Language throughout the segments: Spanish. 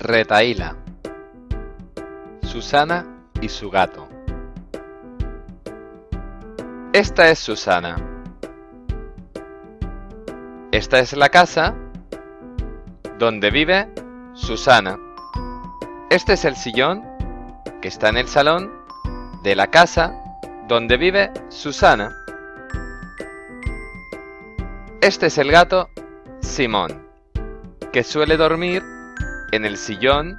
Retaíla Susana y su gato Esta es Susana. Esta es la casa donde vive Susana. Este es el sillón que está en el salón de la casa donde vive Susana. Este es el gato Simón, que suele dormir en el sillón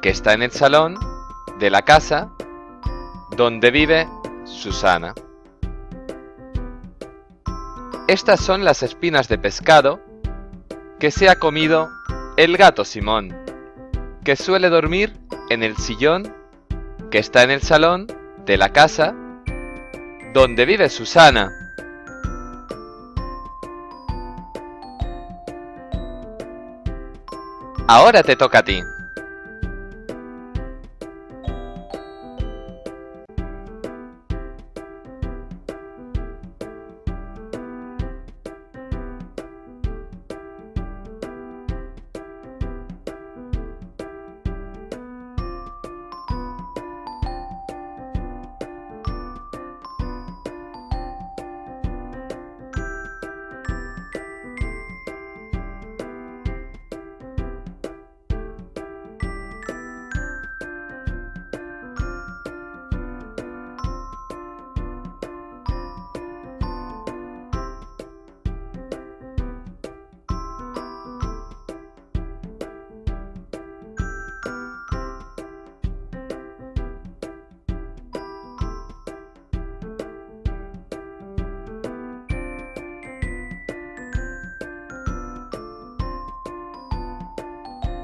que está en el salón de la casa donde vive Susana. Estas son las espinas de pescado que se ha comido el gato Simón, que suele dormir en el sillón que está en el salón de la casa donde vive Susana. Ahora te toca a ti.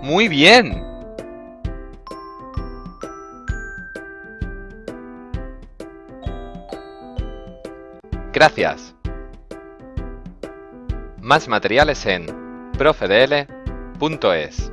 Muy bien. Gracias. Más materiales en profedl.es